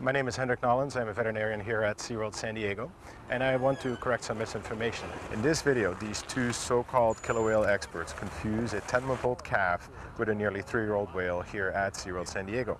My name is Hendrik Nollens. I'm a veterinarian here at SeaWorld San Diego, and I want to correct some misinformation. In this video, these two so-called killer whale experts confuse a 10-month-old calf with a nearly three-year-old whale here at SeaWorld San Diego.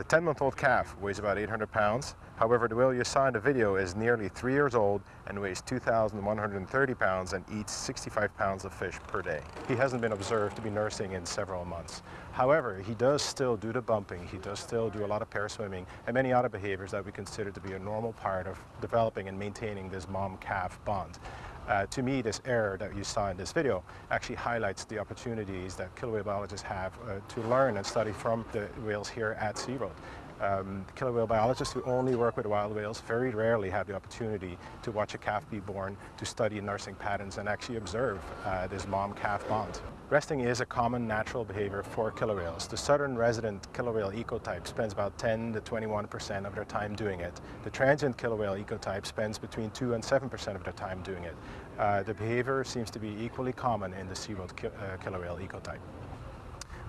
The 10-month-old calf weighs about 800 pounds. However, the whale you saw in the video is nearly three years old and weighs 2,130 pounds and eats 65 pounds of fish per day. He hasn't been observed to be nursing in several months. However, he does still do the bumping, he does still do a lot of pair swimming and many other behaviors that we consider to be a normal part of developing and maintaining this mom-calf bond. Uh, to me, this error that you saw in this video actually highlights the opportunities that killer whale biologists have uh, to learn and study from the whales here at SeaWorld. Um, killer whale biologists who only work with wild whales very rarely have the opportunity to watch a calf be born, to study nursing patterns and actually observe uh, this mom-calf bond. Resting is a common natural behavior for killer whales. The southern resident killer whale ecotype spends about 10 to 21% of their time doing it. The transient killer whale ecotype spends between 2 and 7% of their time doing it. Uh, the behavior seems to be equally common in the SeaWorld ki uh, killer whale ecotype.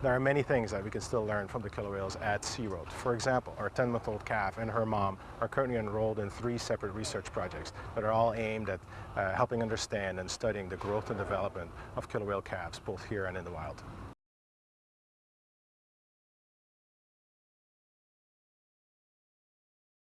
There are many things that we can still learn from the killer whales at Sea SeaWorld. For example, our 10-month-old calf and her mom are currently enrolled in three separate research projects that are all aimed at uh, helping understand and studying the growth and development of killer whale calves, both here and in the wild.